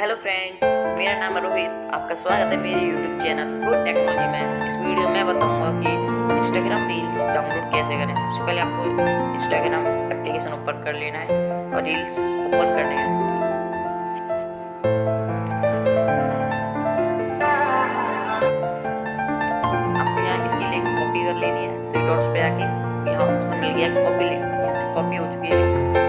Hello friends मेरा नाम है रोहित, आपका स्वागत है मेरे यूट्यूब चैनल गुड टेक्नोलॉजी में। इस वीडियो में बताऊँगा कि इंस्टाग्राम रील्स डाउनलोड कैसे करें। सबसे पहले आपको इंस्टाग्राम एप्लीकेशन ओपन कर लेना है और रील्स ओपन करने हैं। आपको यहाँ इसकी लिंक कॉपी कर लेनी है। थ्री डॉट्स पे आके यहाँ मिल गया कॉपी लिंक कॉपी हो चुकी है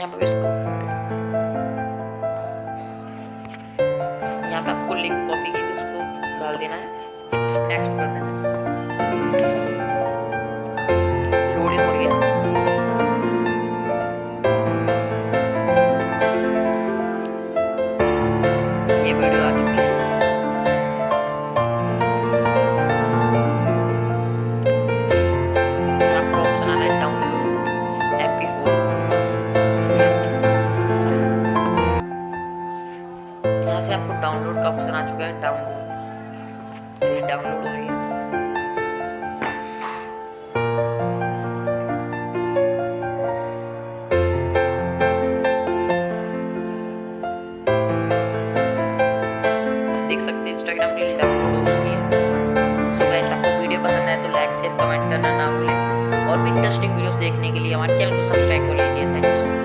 यहाँ पे इसको यहाँ पे आपको लिंक कॉपी की उसको डाल देना है। नेक्स्ट कर देना है। से आपको डाउनलोड का ऑप्शन आ चुका है डाउनलोड डाउनलोड हो रही है। देख सकते हैं इंस्टाग्राम रील डाउनलोड हो चुकी है। सो गाइस आपको वीडियो पसंद आए तो लाइक शेयर कमेंट करना ना भूलें। और भी इंटरेस्टिंग वीडियोस देखने के लिए हमारे चैनल को सब्सक्राइब कर लीजिए